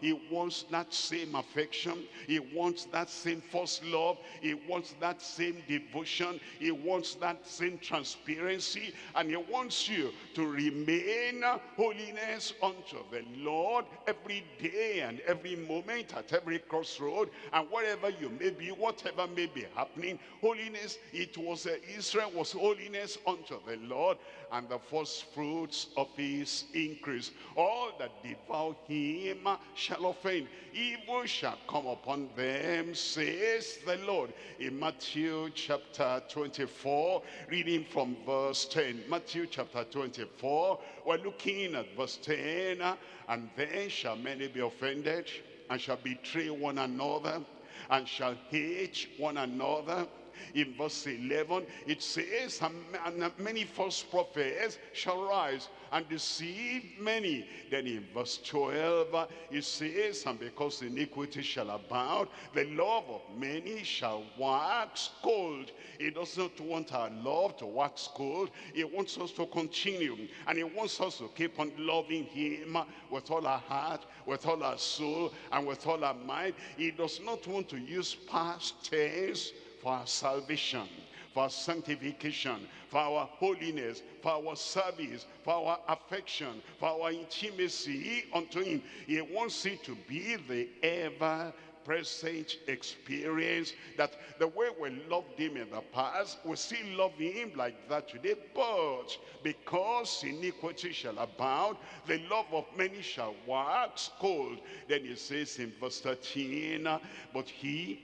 He wants that same affection. He wants that same first love. He wants that same devotion. He wants that same transparency. And he wants you to remain holiness unto the Lord every day and every moment at every crossroad. And wherever you may be, whatever may be happening, holiness, it was, uh, Israel was holiness unto the Lord and the first fruits of his increase. All that devour him shall offend. Evil shall come upon them, says the Lord. In Matthew chapter 24, reading from verse 10. Matthew chapter 24, we're looking at verse 10. Uh, and then shall many be offended, and shall betray one another, and shall hate one another in verse 11 it says and many false prophets shall rise and deceive many. Then in verse 12 it says and because iniquity shall abound the love of many shall wax cold. He doesn't want our love to wax cold. He wants us to continue and he wants us to keep on loving him with all our heart with all our soul and with all our mind. He does not want to use past tense for our salvation, for sanctification, for our holiness, for our service, for our affection, for our intimacy unto him. He wants it to be the ever present experience that the way we loved him in the past, we still love him like that today. But because iniquity shall abound, the love of many shall wax cold. Then he says in verse 13, but he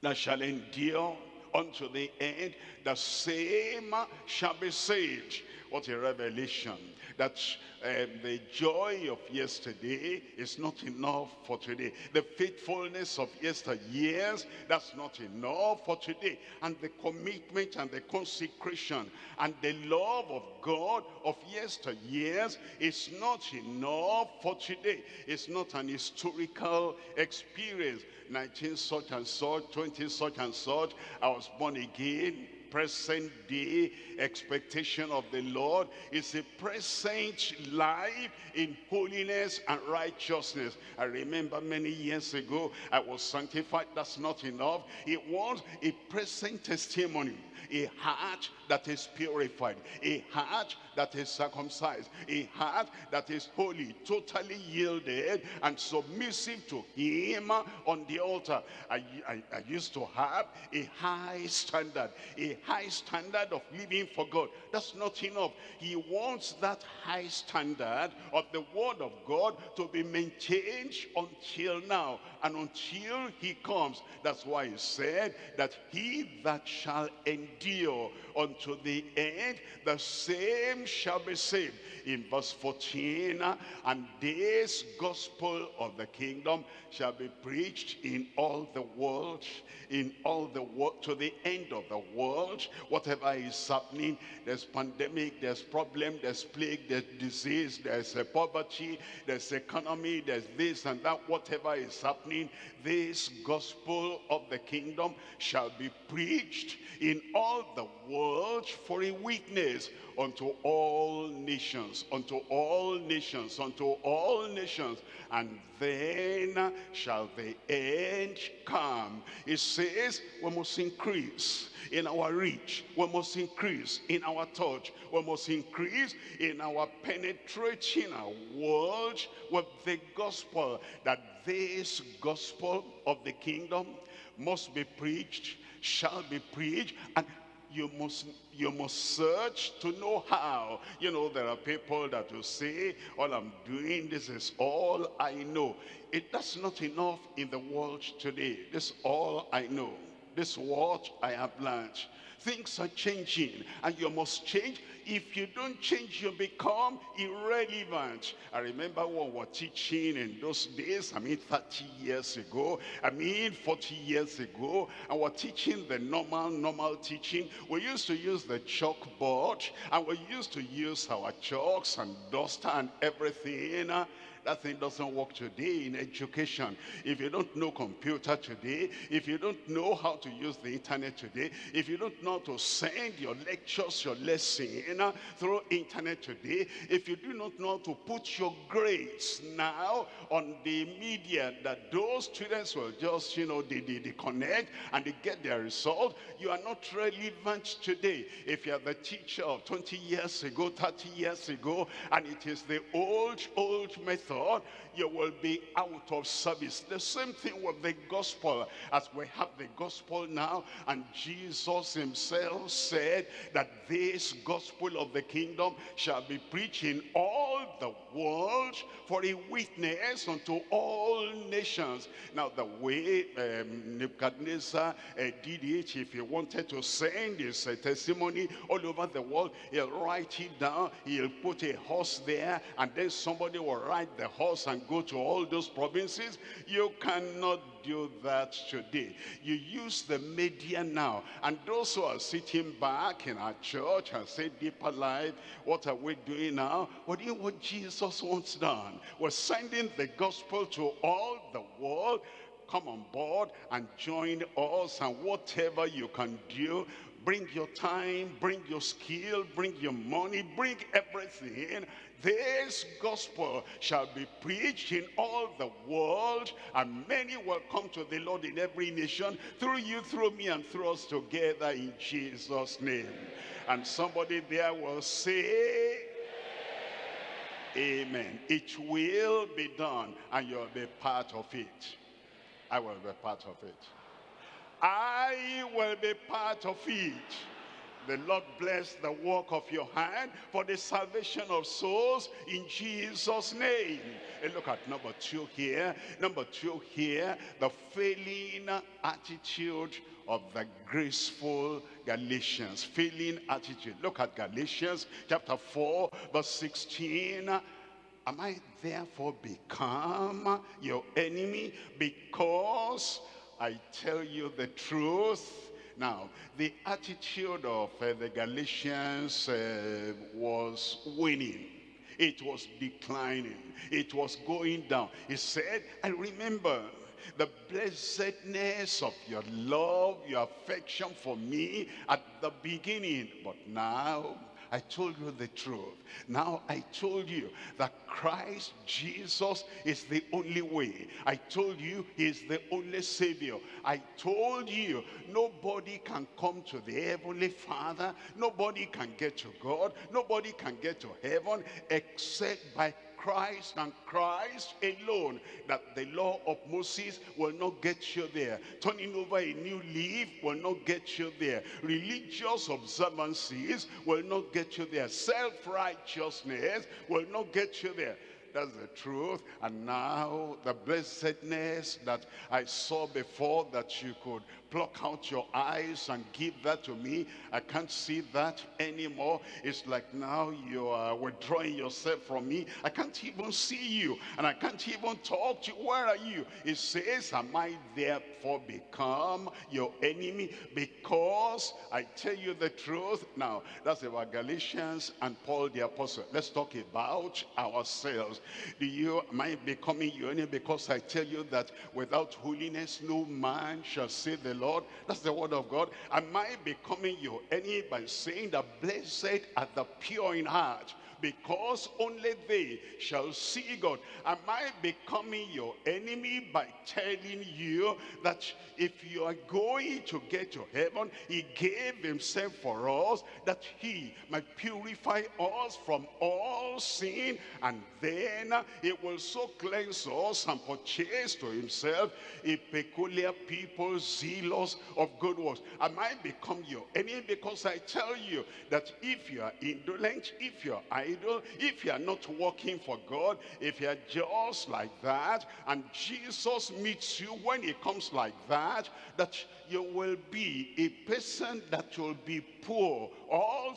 that shall endure unto the end, the same shall be saved. What a revelation that um, the joy of yesterday is not enough for today. The faithfulness of yesteryears, that's not enough for today. And the commitment and the consecration and the love of God of yesteryears is not enough for today. It's not an historical experience. 19 such and such, 20 such and such, I was born again, present day expectation of the Lord is a present life in holiness and righteousness. I remember many years ago, I was sanctified. That's not enough. It was a present testimony a heart that is purified, a heart that is circumcised, a heart that is holy, totally yielded and submissive to him on the altar. I, I, I used to have a high standard, a high standard of living for God. That's not enough. He wants that high standard of the word of God to be maintained until now and until he comes. That's why he said that he that shall endure unto the end, the same shall be saved. In verse 14, and this gospel of the kingdom shall be preached in all the world, in all the world, to the end of the world. Whatever is happening, there's pandemic, there's problem, there's plague, there's disease, there's poverty, there's economy, there's this and that. Whatever is happening, this gospel of the kingdom shall be preached in all the world for a witness unto all nations, unto all nations, unto all nations, and then shall the end come. It says we must increase in our reach. We must increase in our touch. We must increase in our penetrating our world with the gospel. That this gospel of the kingdom must be preached, shall be preached, and you must you must search to know how. You know there are people that will say all i'm doing this is all i know. It that's not enough in the world today. This all i know. This what i have learned things are changing and you must change if you don't change, you become irrelevant. I remember when we were teaching in those days, I mean 30 years ago, I mean 40 years ago, and we're teaching the normal, normal teaching. We used to use the chalkboard, and we used to use our chalks and duster and everything. That thing doesn't work today in education. If you don't know computer today, if you don't know how to use the internet today, if you don't know how to send your lectures, your lesson eh, through internet today, if you do not know to put your grades now on the media that those students will just, you know, they, they, they connect and they get their result, you are not relevant today. If you are the teacher of 20 years ago, 30 years ago, and it is the old, old method, you will be out of service. The same thing with the gospel. As we have the gospel now, and Jesus himself said that this gospel of the kingdom shall be preached in all the world for a witness unto all nations. Now the way um, Nebuchadnezzar uh, did it, if he wanted to send his uh, testimony all over the world, he'll write it down, he'll put a horse there, and then somebody will ride the horse and go to all those provinces. You cannot do that today. You use the media now. And those who are sitting back in our church and say deeper life, what are we doing now? What do you what Jesus wants done? We're sending the gospel to all the world come on board and join us and whatever you can do bring your time bring your skill bring your money bring everything this gospel shall be preached in all the world, and many will come to the Lord in every nation, through you, through me, and through us together in Jesus' name. And somebody there will say, Amen. It will be done, and you'll be part of it. I will be part of it. I will be part of it. The Lord bless the work of your hand for the salvation of souls in Jesus' name. And look at number two here. Number two here, the failing attitude of the graceful Galatians. Failing attitude. Look at Galatians chapter 4 verse 16. Am I therefore become your enemy because I tell you the truth? Now, the attitude of uh, the Galatians uh, was winning. It was declining. It was going down. He said, I remember the blessedness of your love, your affection for me at the beginning. But now I told you the truth. Now I told you that Christ Jesus is the only way. I told you he is the only Savior. I told you nobody can come to the Heavenly Father. Nobody can get to God. Nobody can get to heaven except by Christ and Christ alone that the law of Moses will not get you there. Turning over a new leaf will not get you there. Religious observances will not get you there. Self-righteousness will not get you there. That's the truth. And now the blessedness that I saw before that you could pluck out your eyes and give that to me. I can't see that anymore. It's like now you are withdrawing yourself from me. I can't even see you and I can't even talk to you. Where are you? It says, am I therefore become your enemy because I tell you the truth? Now, that's about Galatians and Paul the apostle. Let's talk about ourselves. Do you, am I becoming your enemy because I tell you that without holiness no man shall see the Lord. That's the word of God. Am I becoming your enemy by saying that blessed are the pure in heart? Because only they shall see God. Am I becoming your enemy by telling you that if you are going to get to heaven, he gave himself for us, that he might purify us from all sin, and then he will so cleanse us and purchase to himself a peculiar people zealous of good works. Am I become your enemy because I tell you that if you are indolent, if you are if you are not working for God, if you are just like that, and Jesus meets you when he comes like that, that you will be a person that will be poor all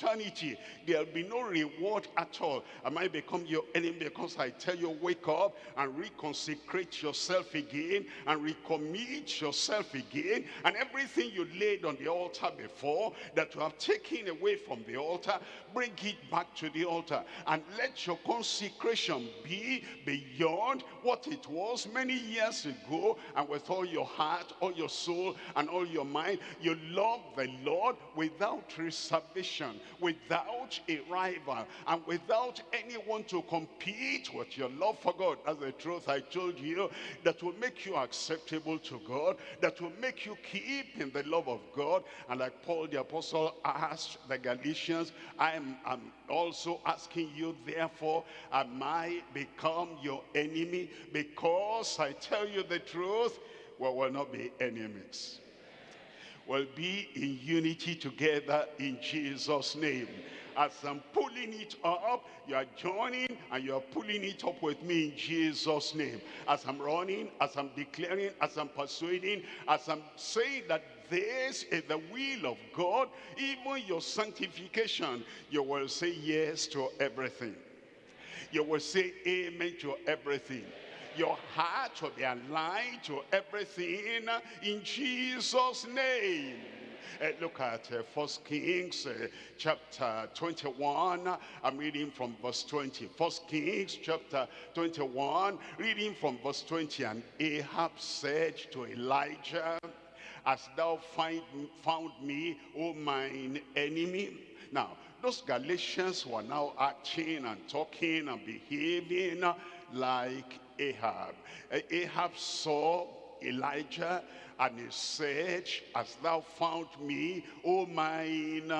eternity. There'll be no reward at all. I might become your enemy because I tell you, wake up and reconsecrate yourself again and recommit yourself again. And everything you laid on the altar before that you have taken away from the altar, bring it back to the altar and let your consecration be beyond what it was many years ago and with all your heart, all your soul, and all your mind. You love the Lord without reservation, without a rival, and without anyone to compete with your love for God. That's the truth I told you that will make you acceptable to God, that will make you keep in the love of God. And like Paul the apostle asked the Galatians, I am I'm also asking you, therefore, am I become your enemy? Because I tell you the truth, we will not be enemies. We'll be in unity together in Jesus' name. As I'm pulling it up, you are joining and you are pulling it up with me in Jesus' name. As I'm running, as I'm declaring, as I'm persuading, as I'm saying that this is the will of God, even your sanctification, you will say yes to everything. You will say amen to everything. Your heart will be aligned to everything in Jesus' name. Uh, look at uh, First Kings uh, chapter 21. I'm reading from verse 20. First Kings chapter 21, reading from verse 20. And Ahab said to Elijah, As thou find, found me, O mine enemy. Now, those Galatians were now acting and talking and behaving like Ahab. Ahab saw Elijah and he said, As thou found me, O mine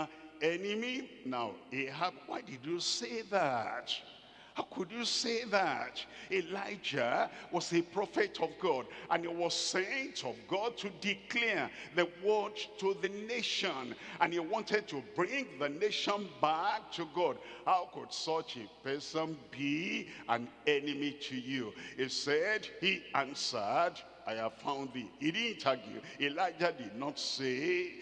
enemy. Now, Ahab, why did you say that? How could you say that? Elijah was a prophet of God and he was sent of God to declare the word to the nation and he wanted to bring the nation back to God. How could such a person be an enemy to you? He said, he answered, I have found thee. He didn't argue. Elijah did not say,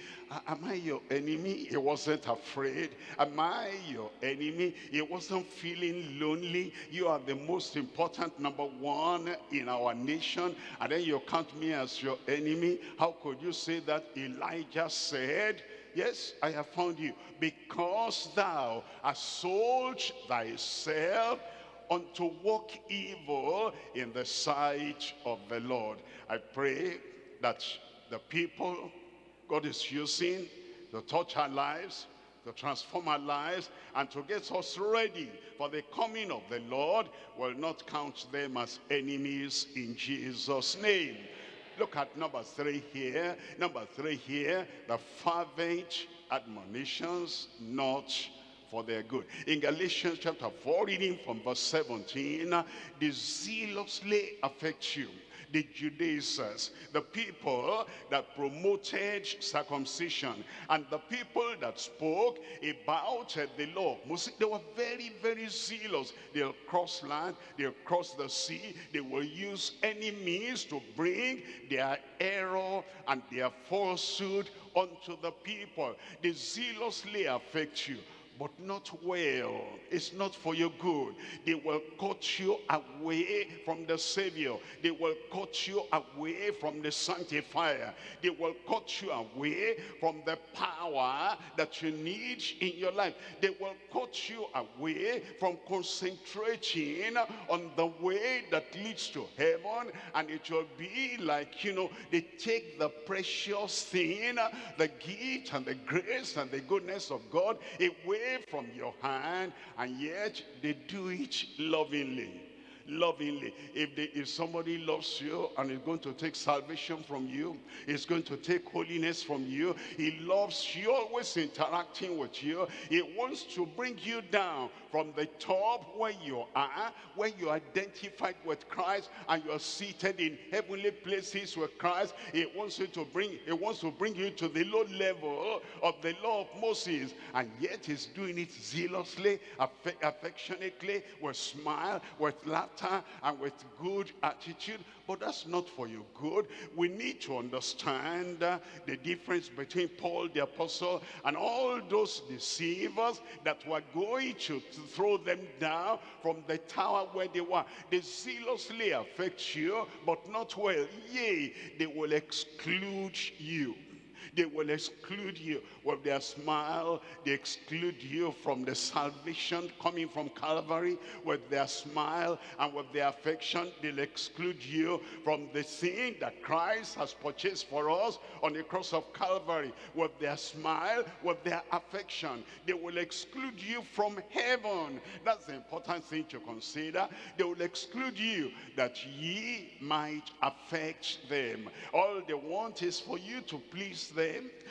am I your enemy? He wasn't afraid. Am I your enemy? He wasn't feeling lonely. You are the most important number one in our nation. And then you count me as your enemy. How could you say that? Elijah said, Yes, I have found you. Because thou hast sold thyself unto walk evil in the sight of the Lord. I pray that the people God is using to touch our lives, to transform our lives, and to get us ready for the coming of the Lord will not count them as enemies in Jesus' name. Look at number three here. Number three here, the fervent admonitions not for their good. In Galatians chapter 4, reading from verse 17, they zealously affect you the Judaizers, the people that promoted circumcision, and the people that spoke about the law. They were very, very zealous. They'll cross land, they'll cross the sea, they will use any means to bring their error and their falsehood unto the people. They zealously affect you but not well. It's not for your good. They will cut you away from the Savior. They will cut you away from the Sanctifier. They will cut you away from the power that you need in your life. They will cut you away from concentrating on the way that leads to heaven. And it will be like, you know, they take the precious thing, the gift and the grace and the goodness of God away from your hand and yet they do it lovingly lovingly. If, they, if somebody loves you and is going to take salvation from you, is going to take holiness from you, he loves you, always interacting with you. He wants to bring you down from the top where you are, where you identified with Christ and you are seated in heavenly places with Christ. He wants you to bring, he wants to bring you to the low level of the law of Moses. And yet he's doing it zealously, affectionately, with smile, with laughter and with good attitude, but that's not for your good. We need to understand uh, the difference between Paul the apostle and all those deceivers that were going to, to throw them down from the tower where they were. They zealously affect you, but not well. Yea, they will exclude you They will exclude you. With their smile, they exclude you from the salvation coming from Calvary. With their smile and with their affection, they'll exclude you from the sin that Christ has purchased for us on the cross of Calvary. With their smile, with their affection, they will exclude you from heaven. That's the important thing to consider. They will exclude you that ye might affect them. All they want is for you to please them,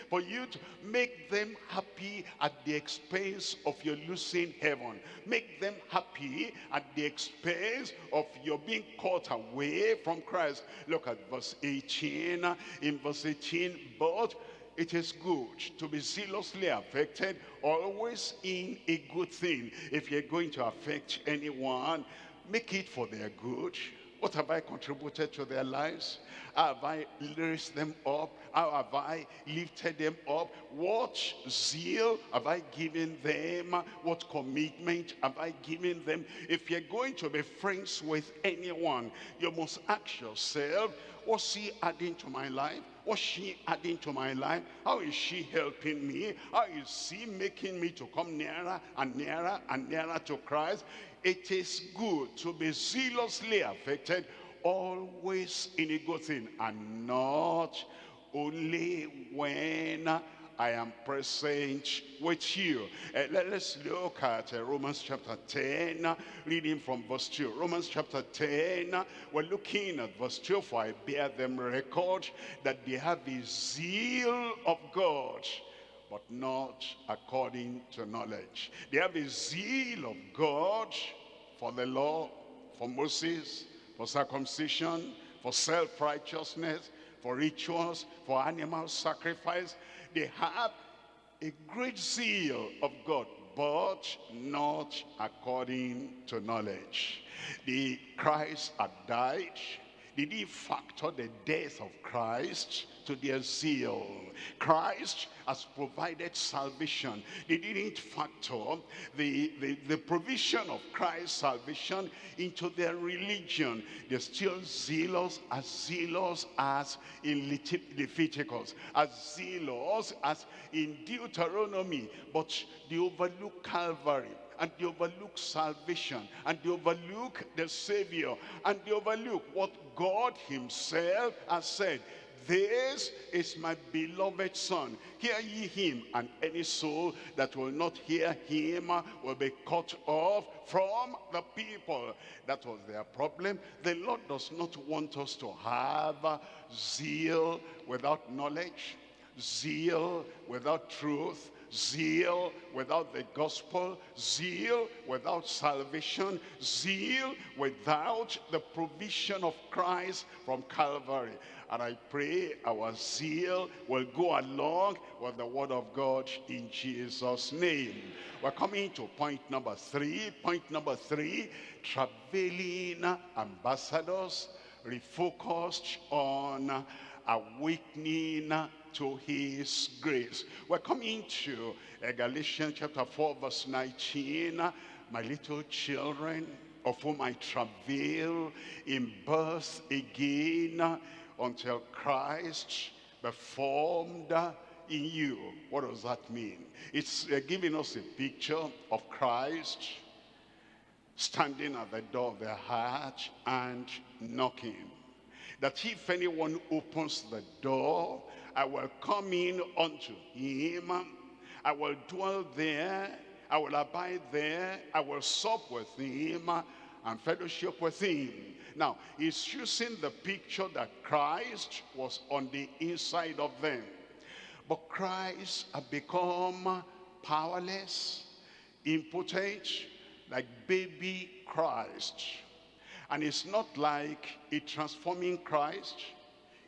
for you to make them happy at the expense of your losing heaven. Make them happy at the expense of your being caught away from Christ. Look at verse 18. In verse 18, but it is good to be zealously affected, always in a good thing. If you're going to affect anyone, make it for their good. What have I contributed to their lives? Have I raised them up? How have I lifted them up? What zeal have I given them? What commitment have I given them? If you're going to be friends with anyone, you must ask yourself, what's he adding to my life? What's she adding to my life? How is she helping me? How is she making me to come nearer and nearer and nearer to Christ? It is good to be zealously affected always in a good thing and not only when I am present with you. Uh, let, us look at uh, Romans chapter 10, uh, reading from verse 2. Romans chapter 10, we're looking at verse 2. For I bear them record that they have the zeal of God, but not according to knowledge. They have the zeal of God for the law, for Moses, for circumcision, for self-righteousness, for rituals, for animal sacrifice. They have a great zeal of God, but not according to knowledge. The Christ had died. Did he factor the death of Christ to their zeal. Christ has provided salvation. They didn't factor the, the, the provision of Christ's salvation into their religion. They're still zealous, as zealous as in Leviticus, as zealous as in Deuteronomy, but they overlook Calvary and they overlook salvation and they overlook the Savior and they overlook what God himself has said this is my beloved son. Hear ye him, and any soul that will not hear him will be cut off from the people. That was their problem. The Lord does not want us to have zeal without knowledge, zeal without truth, zeal without the gospel, zeal without salvation, zeal without the provision of Christ from Calvary. And I pray our zeal will go along with the word of God in Jesus' name. We're coming to point number three. Point number three, traveling ambassadors refocused on awakening to his grace. We're coming to uh, Galatians chapter 4 verse 19. My little children, of whom I travail in birth again until Christ be formed in you. What does that mean? It's uh, giving us a picture of Christ standing at the door of the heart and knocking. That if anyone opens the door, I will come in unto him. I will dwell there. I will abide there. I will sup with him and fellowship with him. Now, he's using the picture that Christ was on the inside of them. But Christ had become powerless, impotent, like baby Christ. And it's not like a transforming Christ,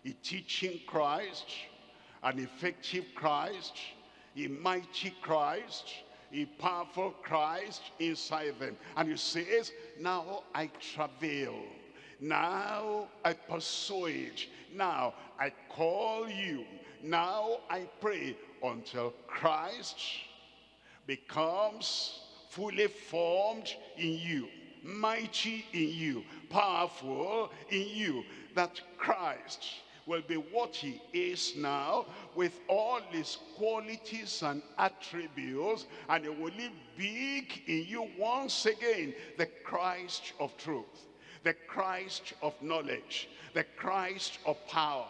a teaching Christ, an effective Christ, a mighty Christ, a powerful Christ inside them. And he says, now I travail now I persuade. Now I call you. Now I pray until Christ becomes fully formed in you, mighty in you, powerful in you, that Christ will be what he is now with all his qualities and attributes and he will live big in you once again the Christ of truth the Christ of knowledge the Christ of power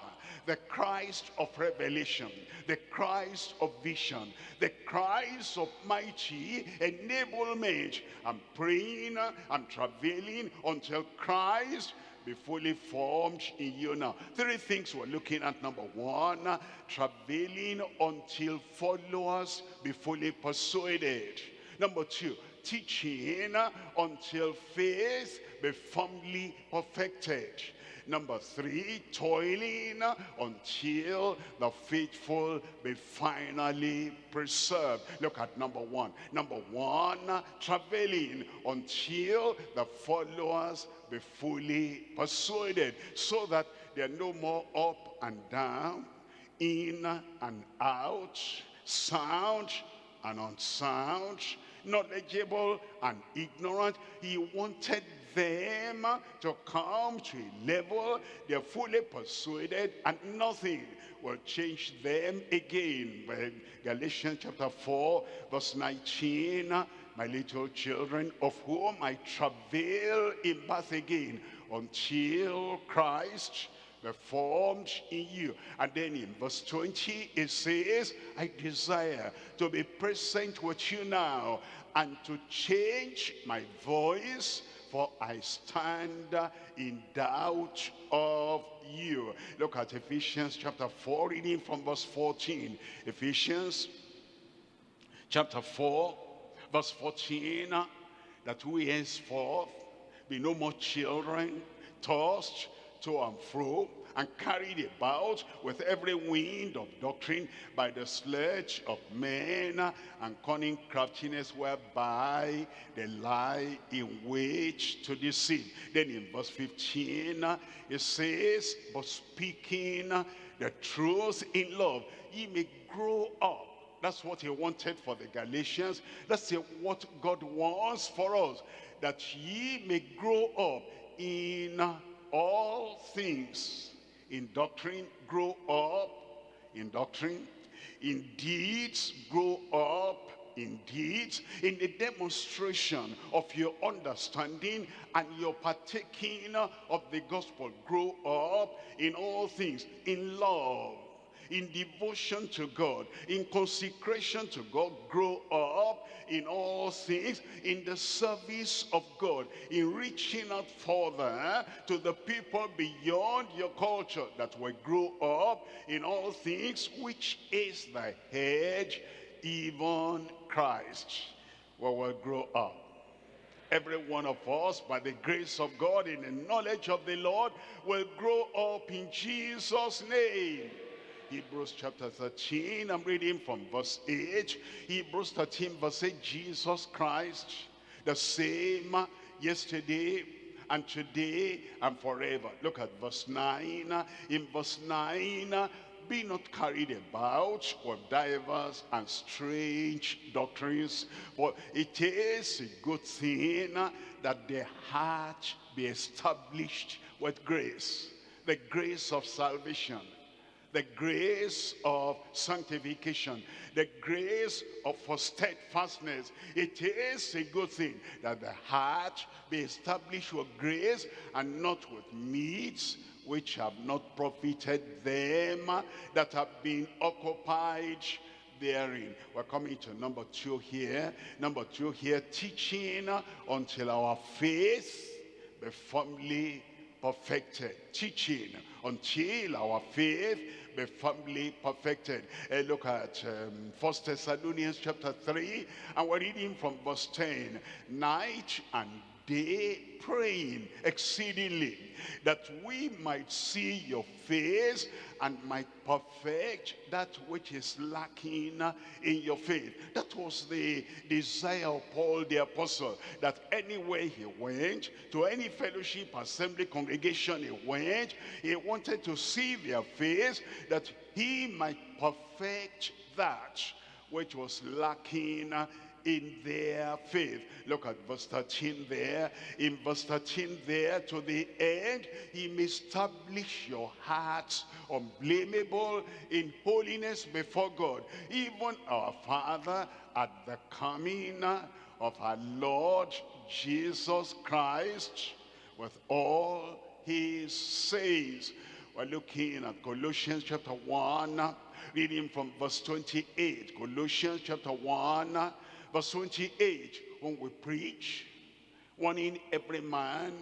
the Christ of revelation, the Christ of vision, the Christ of mighty enablement. I'm praying, I'm travailing until Christ be fully formed in you now. Three things we're looking at. Number one, travailing until followers be fully persuaded. Number two, teaching until faith be firmly perfected. Number three, toiling until the faithful be finally preserved. Look at number one. Number one, traveling until the followers be fully persuaded so that they're no more up and down, in and out, sound and unsound, knowledgeable and ignorant. He wanted them to come to a level they're fully persuaded and nothing will change them again. Galatians chapter 4 verse 19, my little children of whom I travail in birth again until Christ be formed in you. And then in verse 20 it says, I desire to be present with you now and to change my voice for I stand in doubt of you. Look at Ephesians chapter 4, reading from verse 14. Ephesians chapter 4, verse 14, that we henceforth be no more children, tossed to and fro and carried about with every wind of doctrine by the sledge of men and cunning craftiness whereby they lie in wait to deceive. Then in verse 15 it says, but speaking the truth in love, ye may grow up that's what he wanted for the Galatians. That's what God wants for us. That ye may grow up in all things in doctrine, grow up in doctrine. In deeds, grow up in deeds. In the demonstration of your understanding and your partaking of the gospel, grow up in all things. In love, in devotion to God, in consecration to God, grow up in all things, in the service of God, in reaching out further to the people beyond your culture that will grow up in all things, which is the head, even Christ, will will grow up. Every one of us by the grace of God in the knowledge of the Lord will grow up in Jesus name Hebrews chapter 13, I'm reading from verse 8. Hebrews 13 verse 8, Jesus Christ, the same yesterday and today and forever. Look at verse 9. In verse 9, be not carried about with divers and strange doctrines, for it is a good thing that the heart be established with grace, the grace of salvation the grace of sanctification, the grace of for steadfastness. It is a good thing that the heart be established with grace and not with meats which have not profited them that have been occupied therein. We're coming to number two here. Number two here, teaching until our faith be firmly perfected. Teaching until our faith be firmly perfected. Uh, look at um, 1 Thessalonians chapter 3, and we're reading from verse 10. Night and day praying exceedingly that we might see your face and might perfect that which is lacking in your faith. That was the desire of Paul the apostle, that anywhere he went, to any fellowship, assembly, congregation he went, he wanted to see their face, that he might perfect that which was lacking in their faith. Look at verse 13 there. In verse 13 there to the end, he may establish your hearts unblameable in holiness before God. Even our Father at the coming of our Lord Jesus Christ with all his saints. We're looking at Colossians chapter 1, reading from verse 28. Colossians chapter 1, verse 28. When we preach, warning every man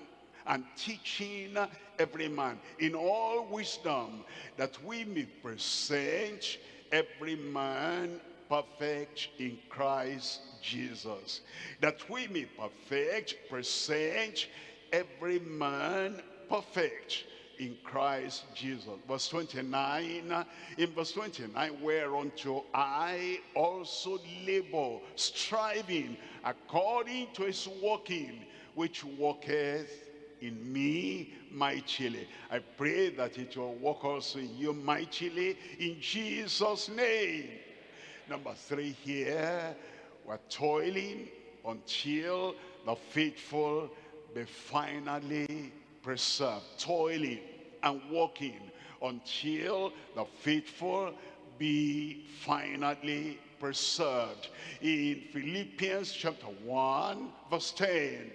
and teaching every man in all wisdom, that we may present every man perfect in Christ Jesus. That we may perfect, present every man perfect in Christ Jesus. Verse 29, in verse 29, whereunto I also labor, striving according to his working, which worketh in me mightily. I pray that it will work also in you mightily in Jesus' name. Number three here, we're toiling until the faithful be finally preserved. Toiling and working until the faithful be finally preserved. In Philippians chapter 1 verse 10,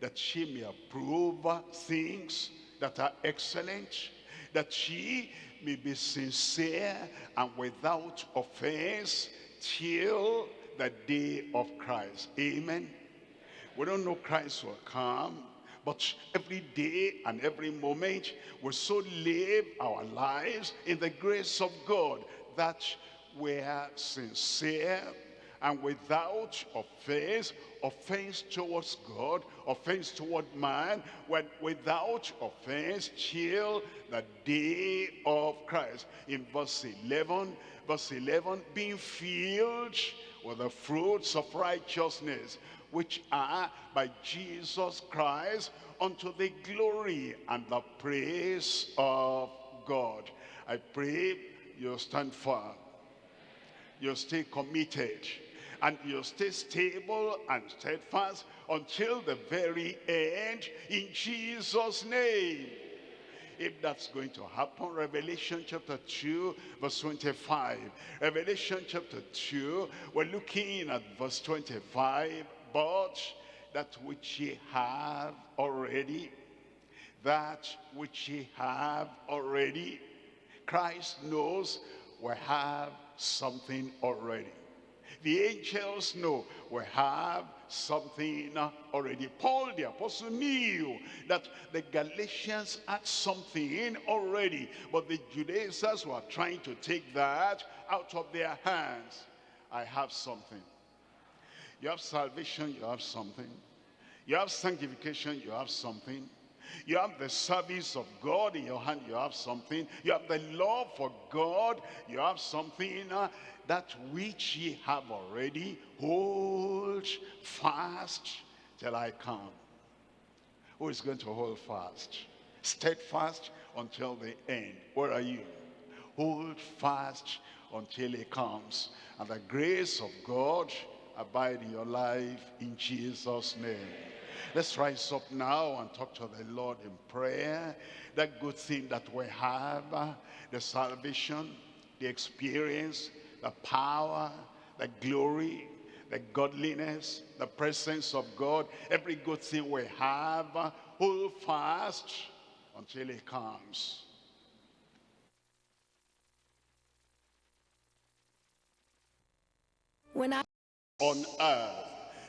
that she may approve things that are excellent, that she may be sincere and without offense till the day of Christ. Amen. We don't know Christ will come, but every day and every moment we so live our lives in the grace of God that we're sincere and without offense, offense towards God, offense toward man, when without offense till the day of Christ. In verse 11, verse 11, being filled with the fruits of righteousness, which are by Jesus Christ unto the glory and the praise of God. I pray you stand firm. You stay committed. And you stay stable and steadfast until the very end in Jesus' name. If that's going to happen, Revelation chapter 2, verse 25. Revelation chapter 2, we're looking at verse 25. But that which ye have already, that which ye have already, Christ knows we have something already. The angels know we have something already. Paul the apostle knew that the Galatians had something already, but the Judaizers were trying to take that out of their hands. I have something. You have salvation, you have something. You have sanctification, you have something. You have the service of God in your hand, you have something. You have the love for God, you have something. Uh, that which ye have already, hold fast till I come. Who is going to hold fast? Steadfast until the end. Where are you? Hold fast until he comes. And the grace of God abide in your life in Jesus' name. Let's rise up now and talk to the Lord in prayer. That good thing that we have, the salvation, the experience, the power, the glory, the godliness, the presence of God, every good thing we have, hold fast until he comes. When I on earth.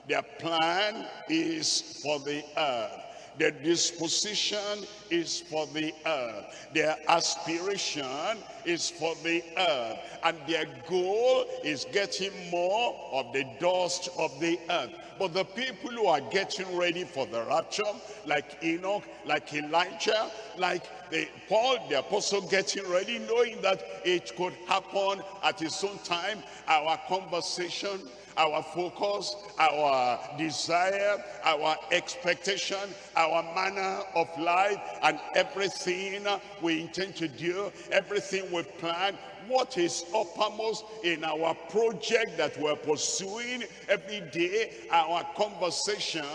Their plan is for the earth. Their disposition is for the earth. Their aspiration is for the earth. And their goal is getting more of the dust of the earth. But the people who are getting ready for the rapture, like Enoch, like Elijah, like the, Paul, the apostle, getting ready, knowing that it could happen at his own time, our conversation, our focus, our desire, our expectation, our manner of life, and everything we intend to do, everything we plan, what is uppermost in our project that we're pursuing every day. Our conversation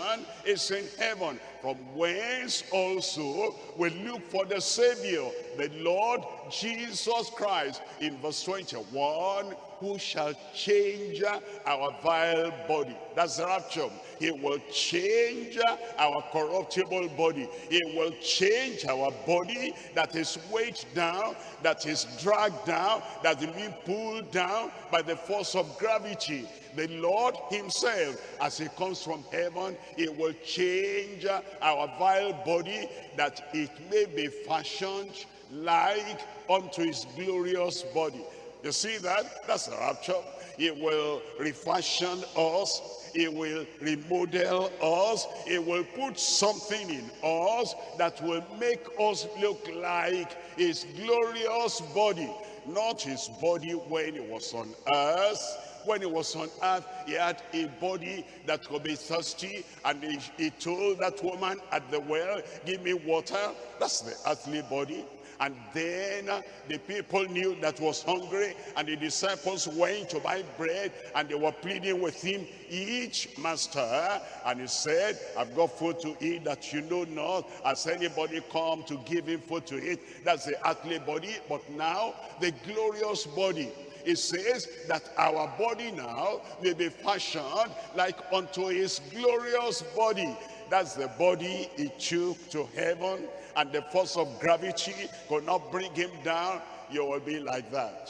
is in heaven, from whence also we look for the Savior, the Lord Jesus Christ. In verse 21, who shall change our vile body. That's the rapture. He will change our corruptible body. He will change our body that is weighed down, that is dragged down, that is being pulled down by the force of gravity. The Lord himself, as he comes from heaven, he will change our vile body that it may be fashioned like unto his glorious body. You see that? That's the rapture. It will refashion us. It will remodel us. It will put something in us that will make us look like his glorious body. Not his body when he was on earth, when he was on earth, he had a body that could be thirsty. And he, he, told that woman at the well, give me water. That's the earthly body. And then the people knew that was hungry and the disciples went to buy bread and they were pleading with him, each master. And he said, I've got food to eat that you know not. Has anybody come to give him food to eat? That's the earthly body. But now the glorious body it says that our body now may be fashioned like unto his glorious body. That's the body he took to heaven and the force of gravity could not bring him down, you will be like that.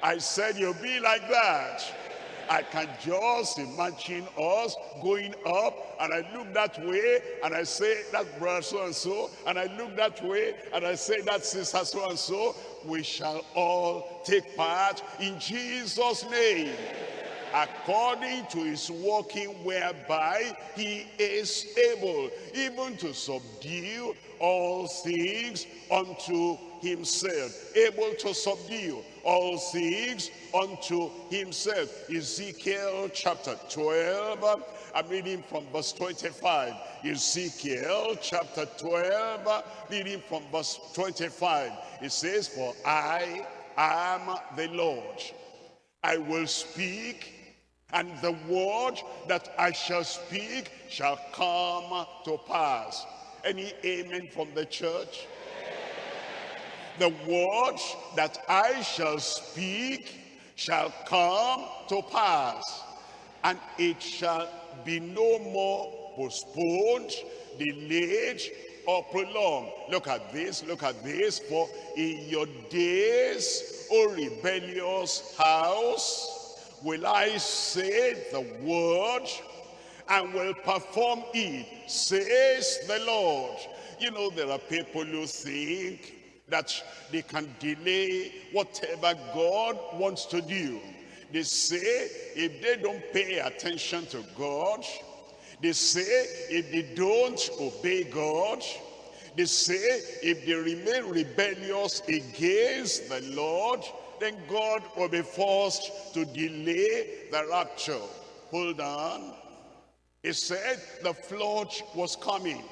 I said you'll be like that. I can just imagine us going up and I look that way and I say that brother so and so and I look that way and I say that sister so and so we shall all take part in Jesus name according to his working whereby he is able even to subdue all things unto himself. Able to subdue all things unto himself. Ezekiel chapter 12 I'm reading from verse 25 Ezekiel chapter 12 reading from verse 25 it says for I am the Lord. I will speak and the word that I shall speak shall come to pass. Any amen from the church? The word that I shall speak shall come to pass, and it shall be no more postponed, delayed, or prolonged. Look at this, look at this. For in your days, O rebellious house, will I say the word and will perform it, says the Lord. You know, there are people who think that they can delay whatever God wants to do. They say if they don't pay attention to God, they say if they don't obey God, they say if they remain rebellious against the Lord, then God will be forced to delay the rapture. Hold on. He said the flood was coming.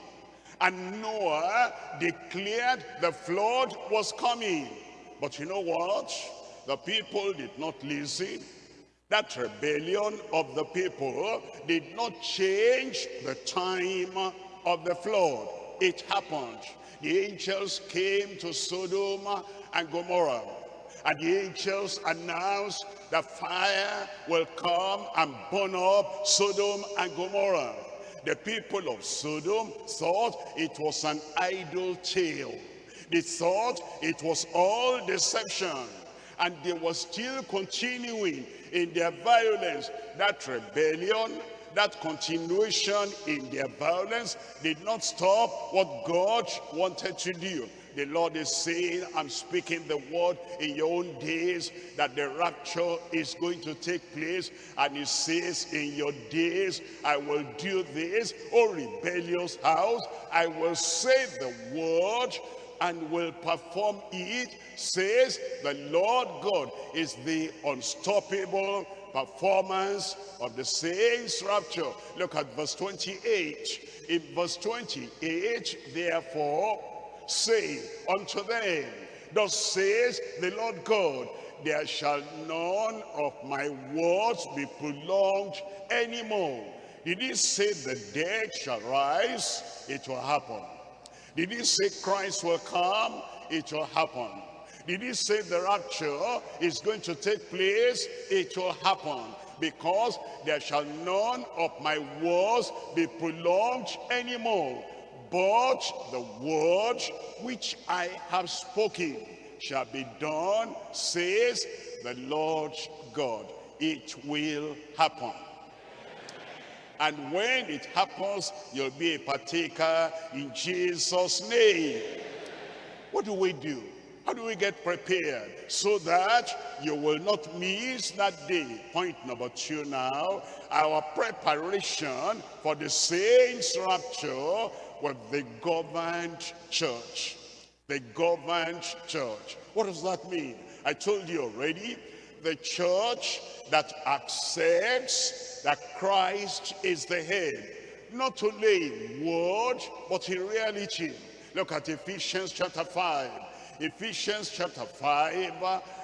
And Noah declared the flood was coming. But you know what? The people did not listen. That rebellion of the people did not change the time of the flood. It happened. The angels came to Sodom and Gomorrah and the angels announced that fire will come and burn up Sodom and Gomorrah. The people of Sodom thought it was an idle tale. They thought it was all deception. And they were still continuing in their violence. That rebellion, that continuation in their violence did not stop what God wanted to do. The Lord is saying, I'm speaking the word in your own days that the rapture is going to take place. And he says, in your days, I will do this. O rebellious house, I will say the word and will perform it, says the Lord God is the unstoppable performance of the saints' rapture. Look at verse 28. In verse 28, therefore, say unto them, Thus says the Lord God, there shall none of my words be prolonged anymore. Did he say the dead shall rise? It will happen. Did he say Christ will come? It will happen. Did he say the rapture is going to take place? It will happen. Because there shall none of my words be prolonged anymore. But the word which I have spoken shall be done, says the Lord God. It will happen. And when it happens, you'll be a partaker in Jesus' name. What do we do? How do we get prepared so that you will not miss that day? Point number two now, our preparation for the saints' rapture with the governed church. The governed church. What does that mean? I told you already, the church that accepts that Christ is the head. Not only in word, but in reality. Look at Ephesians chapter 5. Ephesians chapter 5,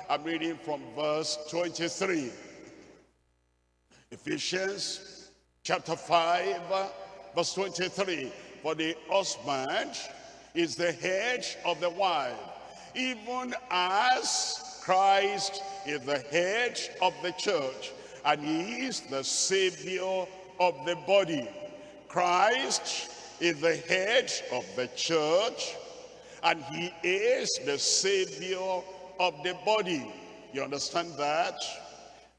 I'm reading from verse 23. Ephesians chapter 5, verse 23. For the husband is the head of the wife, even as Christ is the head of the church, and he is the savior of the body. Christ is the head of the church, and he is the savior of the body. You understand that?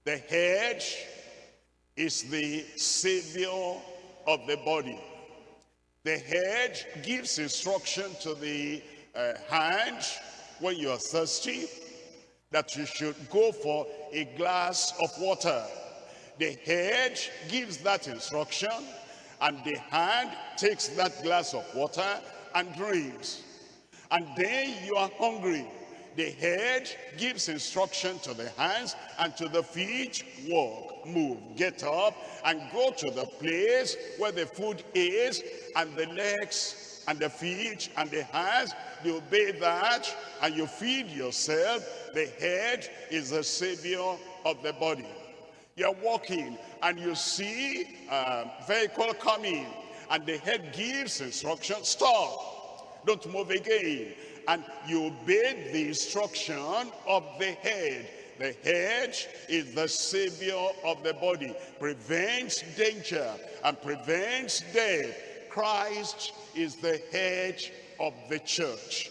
The head is the savior of the body. The head gives instruction to the uh, hand when you are thirsty that you should go for a glass of water. The head gives that instruction and the hand takes that glass of water and drinks. And then you are hungry. The head gives instruction to the hands and to the feet, walk, move, get up, and go to the place where the food is, and the legs, and the feet, and the hands, you obey that, and you feed yourself. The head is the savior of the body. You're walking, and you see a vehicle coming, and the head gives instruction, stop, don't move again and you obey the instruction of the head. The head is the savior of the body, prevents danger and prevents death. Christ is the head of the church.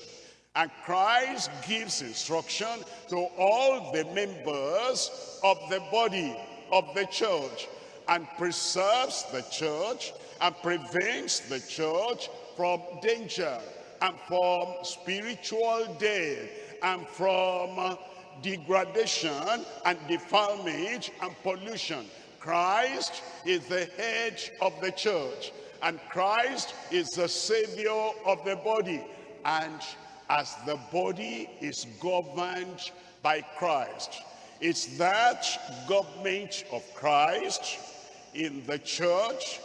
And Christ gives instruction to all the members of the body of the church and preserves the church and prevents the church from danger and from spiritual death and from uh, degradation and defilement and pollution. Christ is the head of the church and Christ is the savior of the body and as the body is governed by Christ it's that government of Christ in the church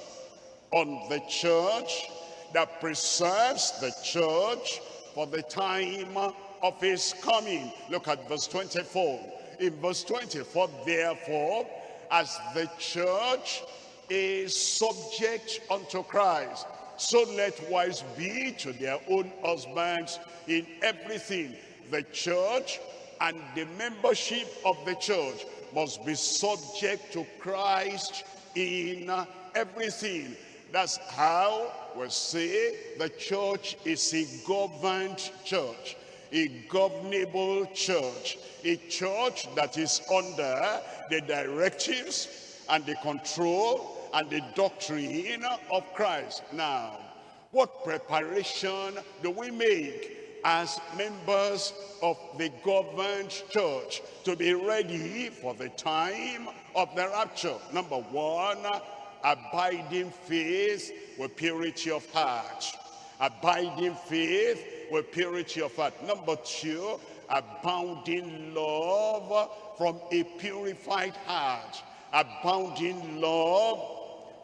on the church that preserves the church for the time of his coming. Look at verse 24. In verse 24, therefore, as the church is subject unto Christ, so let wives be to their own husbands in everything. The church and the membership of the church must be subject to Christ in everything. That's how we say the church is a governed church, a governable church, a church that is under the directives and the control and the doctrine of Christ. Now, what preparation do we make as members of the governed church to be ready for the time of the rapture? Number one, abiding faith with purity of heart. Abiding faith with purity of heart. Number two, abounding love from a purified heart. Abounding love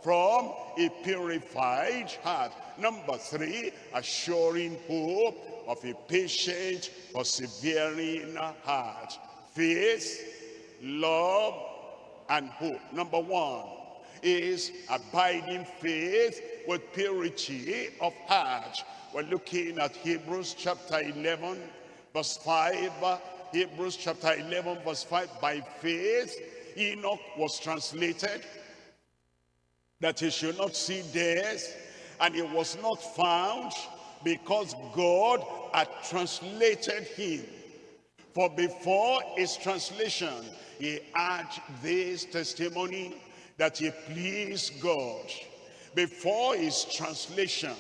from a purified heart. Number three, assuring hope of a patient, persevering heart. Faith, love, and hope. Number one is abiding faith with purity of heart. We're looking at Hebrews chapter 11, verse 5. Hebrews chapter 11, verse 5. By faith, Enoch was translated that he should not see death, and he was not found because God had translated him. For before his translation, he had this testimony that he pleased God. Before his translation,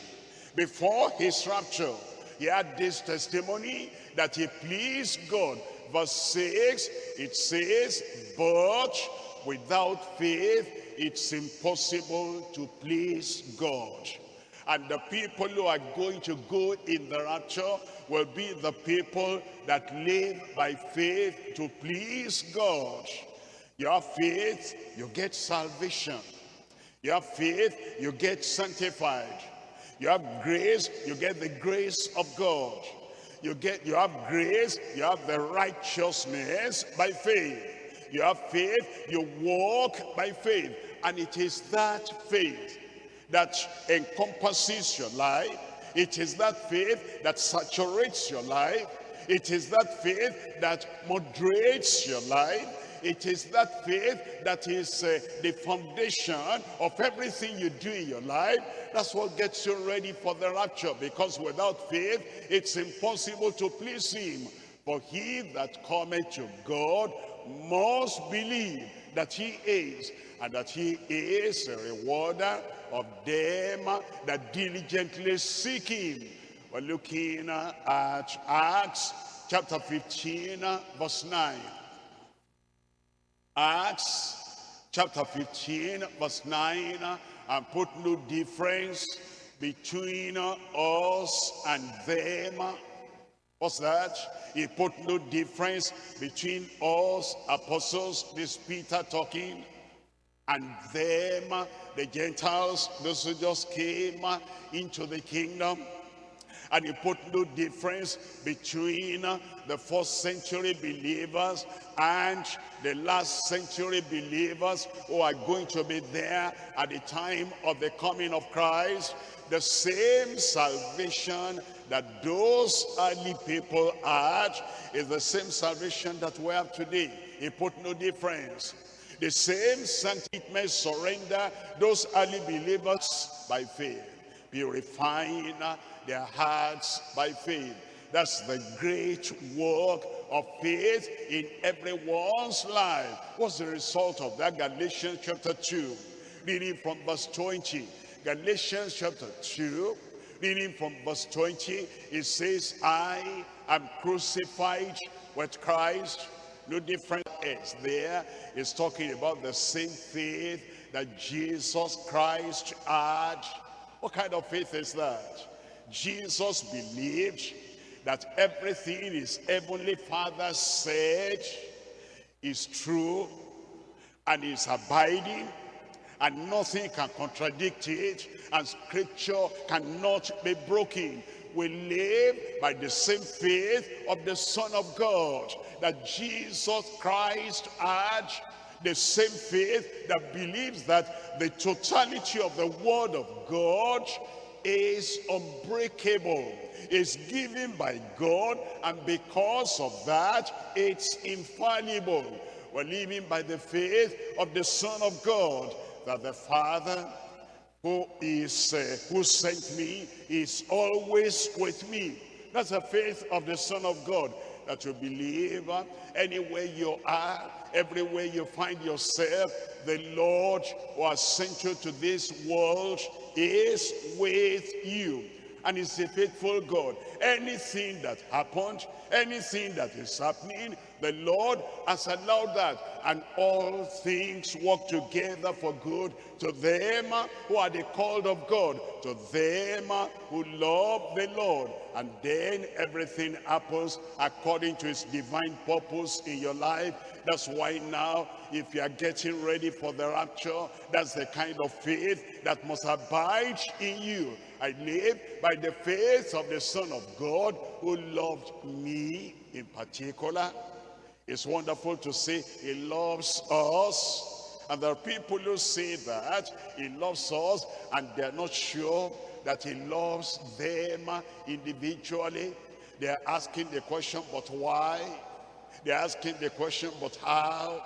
before his rapture, he had this testimony that he pleased God. Verse 6, it says, but without faith, it's impossible to please God. And the people who are going to go in the rapture will be the people that live by faith to please God. Your faith, you get salvation. Your faith, you get sanctified. You have grace, you get the grace of God. You get, you have grace, you have the righteousness by faith. You have faith, you walk by faith. And it is that faith that encompasses your life. It is that faith that saturates your life. It is that faith that moderates your life. It is that faith that is uh, the foundation of everything you do in your life. That's what gets you ready for the rapture. Because without faith, it's impossible to please him. For he that cometh to God must believe that he is, and that he is a rewarder of them that diligently seek him. We're looking at Acts chapter 15, verse 9. Acts chapter 15, verse 9, and put no difference between us and them. What's that? He put no difference between us, apostles, this Peter talking, and them, the Gentiles, those who just came into the kingdom. And he put no difference between the first century believers and the last century believers who are going to be there at the time of the coming of Christ. The same salvation that those early people had is the same salvation that we have today. He put no difference. The same sanctified surrender those early believers by faith, purifying their hearts by faith. That's the great work of faith in everyone's life. What's the result of that? Galatians chapter 2, reading from verse 20. Galatians chapter 2, reading from verse 20, it says, I am crucified with Christ. No difference is there. It's talking about the same faith that Jesus Christ had. What kind of faith is that? Jesus believed that everything his heavenly father said is true and is abiding and nothing can contradict it and scripture cannot be broken. We live by the same faith of the son of god that jesus christ had the same faith that believes that the totality of the word of god is unbreakable is given by God and because of that it's infallible. We're living by the faith of the Son of God that the Father who is uh, who sent me is always with me. That's the faith of the Son of God that you believe uh, anywhere you are everywhere you find yourself the Lord who has sent you to this world is with you and is a faithful God. Anything that happened, anything that is happening, The Lord has allowed that. And all things work together for good to them who are the called of God, to them who love the Lord. And then everything happens according to his divine purpose in your life. That's why now, if you are getting ready for the rapture, that's the kind of faith that must abide in you. I live by the faith of the Son of God who loved me in particular it's wonderful to say he loves us. And there are people who say that he loves us and they're not sure that he loves them individually. They're asking the question, but why? They're asking the question, but how?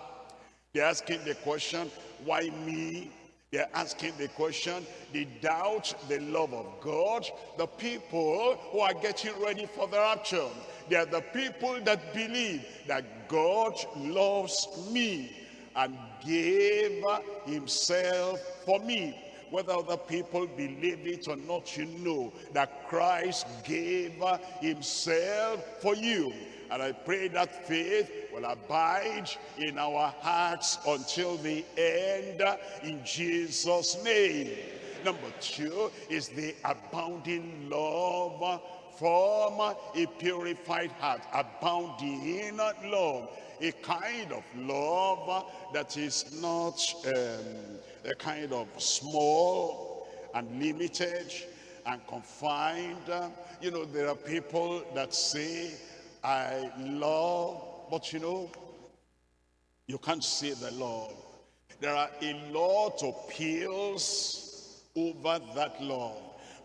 They're asking the question, why me? They're asking the question, they doubt the love of God. The people who are getting ready for the rapture, they are the people that believe that God loves me and gave himself for me. Whether other people believe it or not, you know that Christ gave himself for you. And I pray that faith will abide in our hearts until the end in Jesus' name. Number two is the abounding love from a purified heart, abounding in love, a kind of love that is not um, a kind of small and limited and confined. You know, there are people that say, I love, but you know, you can't say the love. There are a lot of pills over that love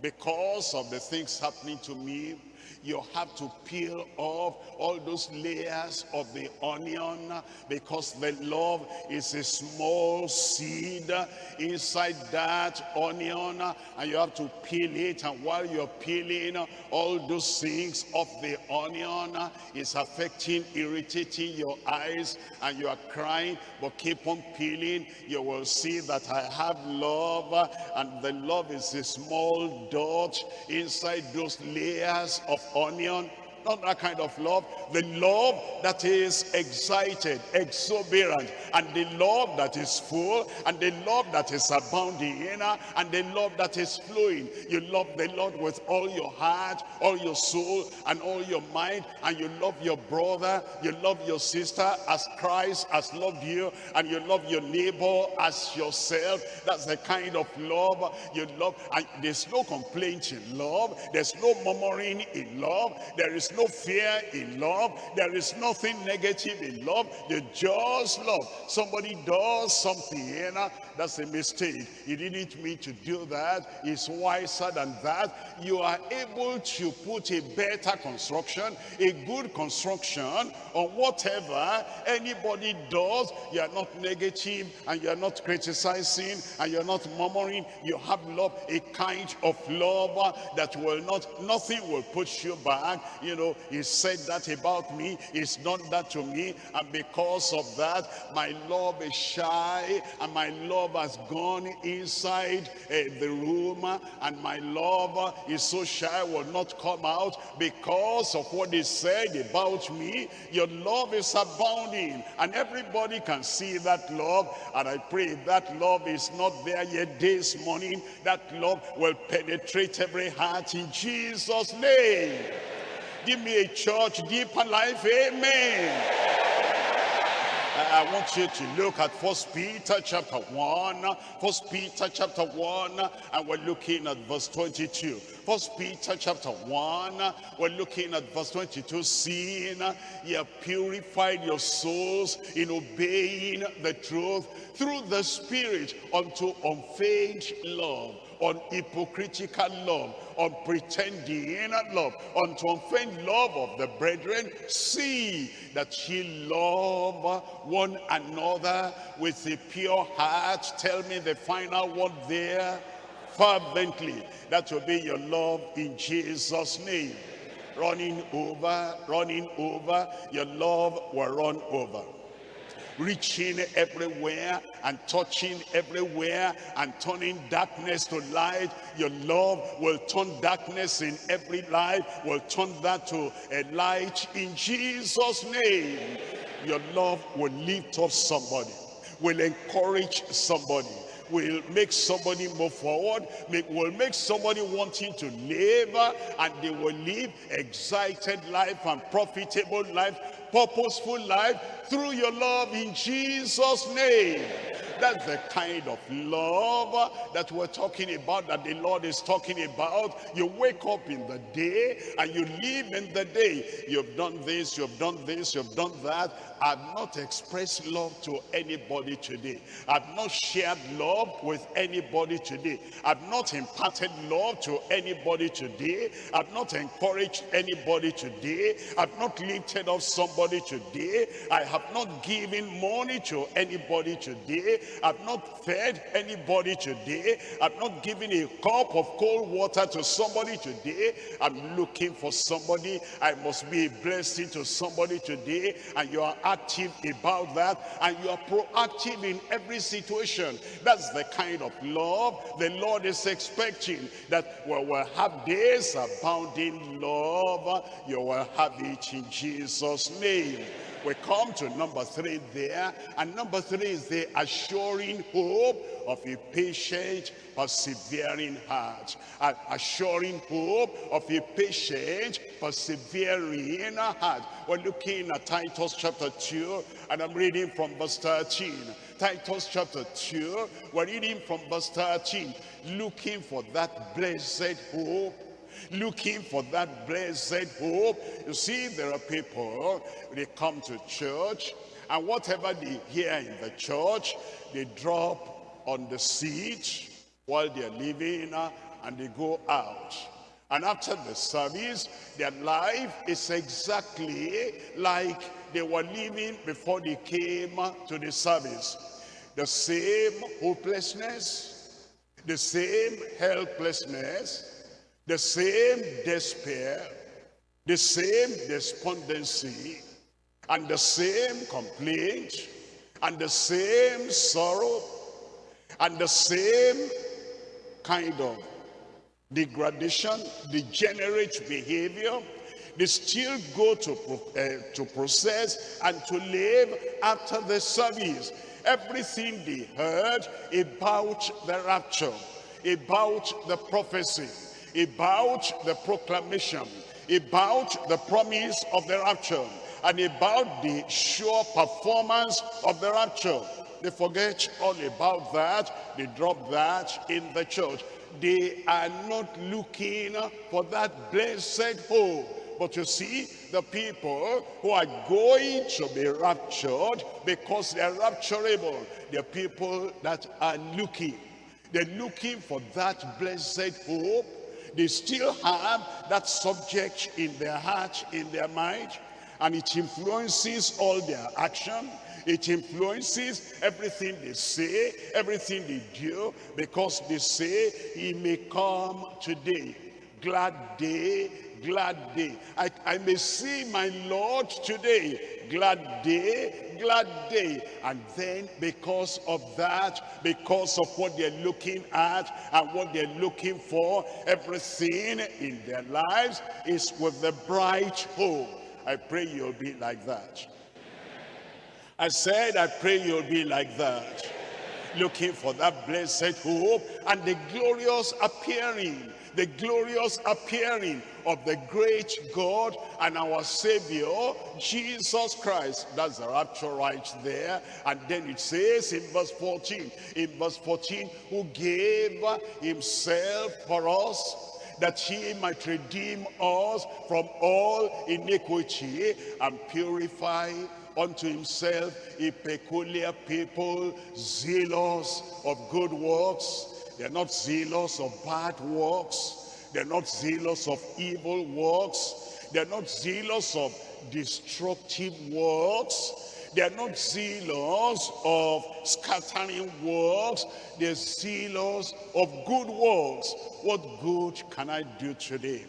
because of the things happening to me you have to peel off all those layers of the onion because the love is a small seed inside that onion and you have to peel it. And while you're peeling all those things of the onion is affecting irritating your eyes and you are crying. But keep on peeling you will see that I have love and the love is a small dot inside those layers of onion not that kind of love the love that is excited exuberant and the love that is full and the love that is abounding and the love that is flowing. You love the lord with all your heart all your soul and all your mind and you love your brother you love your sister as christ has loved you and you love your neighbor as yourself. That's the kind of love you love and there's no complaint in love there's no murmuring in love there is no fear in love. There is nothing negative in love. You just love. Somebody does something now, that's a mistake. He didn't mean to do that. He's wiser than that. You are able to put a better construction, a good construction on whatever anybody does. You are not negative and you are not criticizing and you're not murmuring. You have love, a kind of love that will not, nothing will push you back. You know, he said that about me, he's done that to me, and because of that, my love is shy, and my love has gone inside uh, the room, and my love is so shy, will not come out because of what he said about me. Your love is abounding, and everybody can see that love, and I pray that love is not there yet this morning. That love will penetrate every heart in Jesus' name. Give me a church deeper life. Amen. I want you to look at First Peter chapter 1. First Peter chapter 1, and we're looking at verse 22. First Peter chapter 1, we're looking at verse 22, seeing you have purified your souls in obeying the truth through the Spirit unto unfeigned love unhypocritical love, unpretending love, unto unfeigned love of the brethren, see that ye love one another with a pure heart. Tell me the final word there. Fervently. That will be your love in Jesus' name. Running over, running over, your love will run over. Reaching everywhere and touching everywhere and turning darkness to light. Your love will turn darkness in every life, will turn that to a light in Jesus' name. Your love will lift up somebody, will encourage somebody, will make somebody move forward, make, will make somebody wanting to live, and they will live excited life and profitable life, purposeful life through your love in Jesus' name. That's the kind of love that we're talking about, that the Lord is talking about. You wake up in the day and you live in the day. You've done this, you've done this, you've done that. I've not expressed love to anybody today. I've not shared love with anybody today. I've not imparted love to anybody today. I've not encouraged anybody today. I've not lifted up somebody today. I have not given money to anybody today. I've not fed anybody today. I've not given a cup of cold water to somebody today. I'm looking for somebody. I must be a blessing to somebody today. And you are active about that. And you are proactive in every situation. That's the kind of love the Lord is expecting. That we will have this abounding love. You will have it in Jesus' name. We come to number three there. And number three is the assuring hope of a patient, persevering heart. An assuring hope of a patient, persevering heart. We're looking at Titus chapter 2, and I'm reading from verse 13. Titus chapter 2, we're reading from verse 13. Looking for that blessed hope looking for that blessed hope. You see, there are people, they come to church, and whatever they hear in the church, they drop on the seat while they're living, uh, and they go out. And after the service, their life is exactly like they were living before they came to the service. The same hopelessness, the same helplessness, the same despair, the same despondency, and the same complaint, and the same sorrow, and the same kind of degradation, degenerate behavior, they still go to, uh, to process and to live after the service. Everything they heard about the rapture, about the prophecy, about the proclamation, about the promise of the rapture, and about the sure performance of the rapture. They forget all about that. They drop that in the church. They are not looking for that blessed hope. But you see, the people who are going to be raptured because they are rapturable, they're people that are looking. They're looking for that blessed hope they still have that subject in their heart, in their mind, and it influences all their action. It influences everything they say, everything they do, because they say, he may come today. Glad day, glad day. I, I may see my Lord today. Glad day, glad day. And then because of that, because of what they're looking at and what they're looking for, everything in their lives is with the bright hope. I pray you'll be like that. I said, I pray you'll be like that. Looking for that blessed hope and the glorious appearing the glorious appearing of the great God and our Savior, Jesus Christ. That's the rapture right there. And then it says in verse 14, in verse 14, who gave himself for us that he might redeem us from all iniquity and purify unto himself a peculiar people zealous of good works they're not zealous of bad works. They're not zealous of evil works. They're not zealous of destructive works. They're not zealous of scattering works. They're zealous of good works. What good can I do today?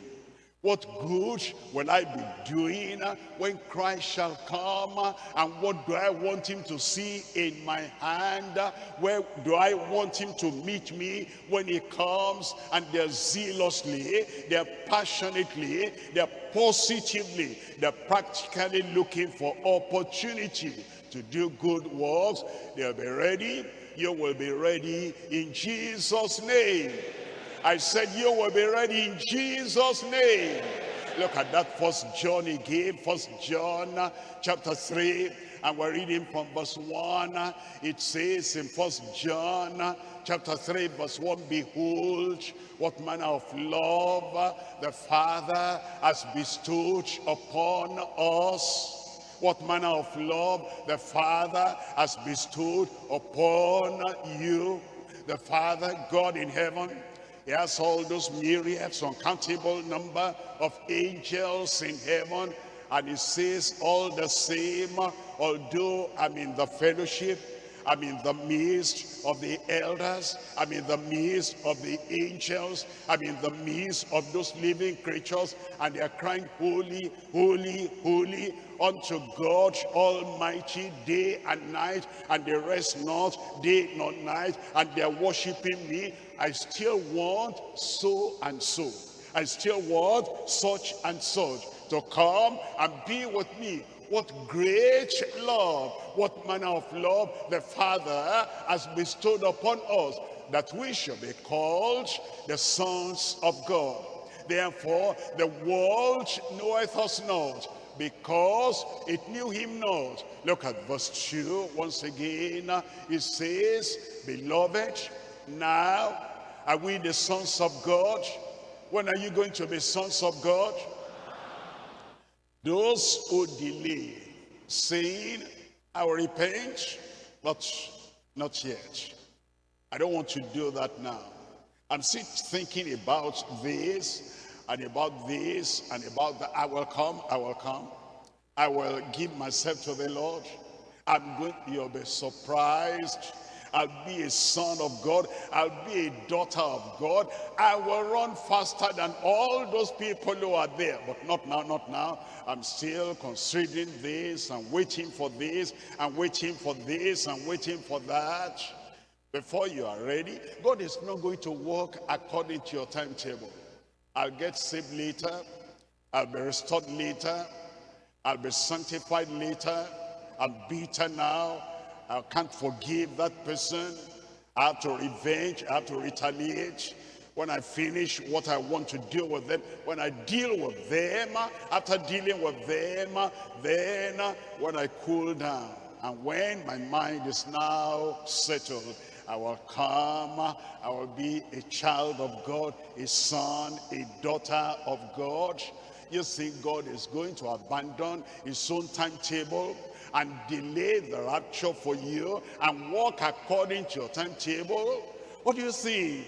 What good will I be doing when Christ shall come? And what do I want him to see in my hand? Where do I want him to meet me when he comes? And they're zealously, they're passionately, they're positively, they're practically looking for opportunity to do good works. They'll be ready. You will be ready in Jesus' name. I said you will be ready in Jesus name. Look at that first John again, first John uh, chapter 3 and we're reading from verse 1 it says in first John uh, chapter 3 verse 1 behold what manner of love uh, the father has bestowed upon us. What manner of love the father has bestowed upon you. The father god in heaven he has all those myriads, uncountable number of angels in heaven. And he says all the same, although I'm in the fellowship, I'm in the midst of the elders. I'm in the midst of the angels. I'm in the midst of those living creatures. And they are crying, holy, holy, holy unto God Almighty day and night. And they rest not day nor night. And they are worshiping me. I still want so and so. I still want such and such to come and be with me what great love, what manner of love the Father has bestowed upon us, that we shall be called the sons of God. Therefore, the world knoweth us not, because it knew him not. Look at verse 2 once again. It says, Beloved, now are we the sons of God? When are you going to be sons of God? Those who delay, saying, I will repent, but not yet. I don't want to do that now. I'm still thinking about this, and about this, and about that. I will come, I will come. I will give myself to the Lord. I'm going, you'll be surprised I'll be a son of God. I'll be a daughter of God. I will run faster than all those people who are there. But not now, not now. I'm still considering this and waiting for this and waiting for this and waiting for that. Before you are ready, God is not going to work according to your timetable. I'll get saved later. I'll be restored later. I'll be sanctified later. I'm bitter now. I can't forgive that person. I have to revenge. I have to retaliate. When I finish what I want to deal with them, when I deal with them, after dealing with them, then when I cool down, and when my mind is now settled, I will come, I will be a child of God, a son, a daughter of God. You think God is going to abandon his own timetable and delay the rapture for you and walk according to your timetable? What do you think?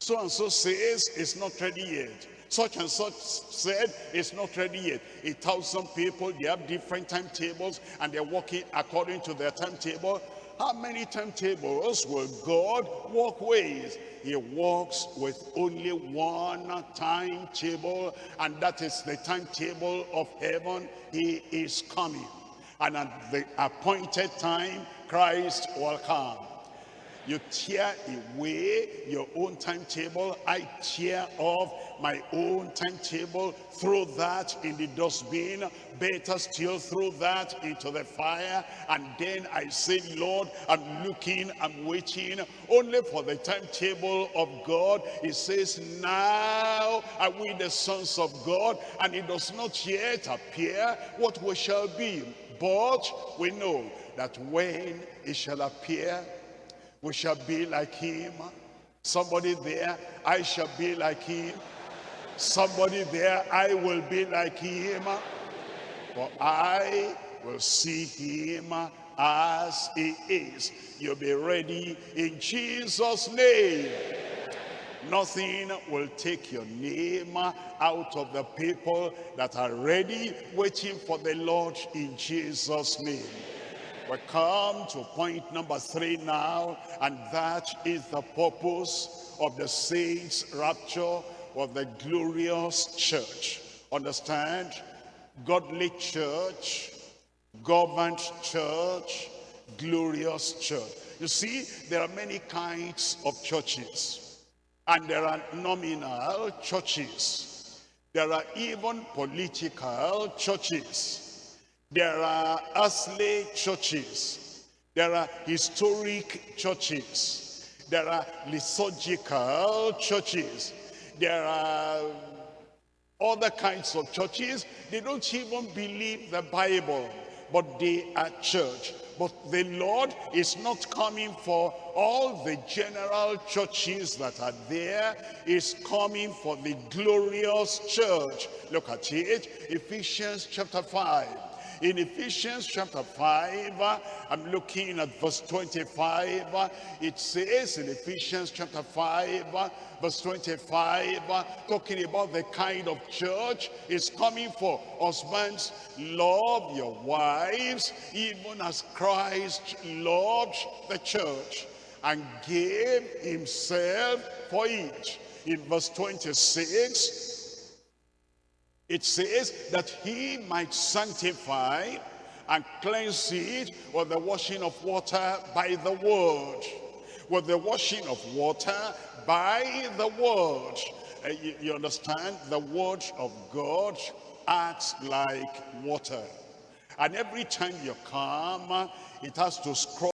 So and so says it's not ready yet. Such and such said it's not ready yet. A thousand people, they have different timetables and they're walking according to their timetable. How many timetables will God walk with? He walks with only one timetable and that is the timetable of heaven. He is coming and at the appointed time, Christ will come. You tear away your own timetable. I tear off my own timetable. Throw that in the dustbin. Better still throw that into the fire. And then I say, Lord, I'm looking, I'm waiting only for the timetable of God. He says, now are we the sons of God. And it does not yet appear what we shall be. But we know that when he shall appear, we shall be like him. Somebody there, I shall be like him. Somebody there, I will be like him. For I will see him as he is. You'll be ready in Jesus' name. Nothing will take your name out of the people that are ready, waiting for the Lord in Jesus' name. We come to point number three now, and that is the purpose of the saints' rapture of the glorious church. understand, godly church, governed church, glorious church. You see, there are many kinds of churches. And there are nominal churches. There are even political churches. There are earthly churches. There are historic churches. There are liturgical churches. There are other kinds of churches. They don't even believe the Bible, but they are church. But the Lord is not coming for all the general churches that are there. Is coming for the glorious church. Look at it, Ephesians chapter 5. In Ephesians chapter 5, I'm looking at verse 25. It says in Ephesians chapter 5, verse 25, talking about the kind of church is coming for. Husbands, love your wives, even as Christ loved the church and gave himself for it. In verse 26, it says that he might sanctify and cleanse it with the washing of water by the word. With the washing of water by the word. Uh, you, you understand? The word of God acts like water. And every time you come, it has to scrub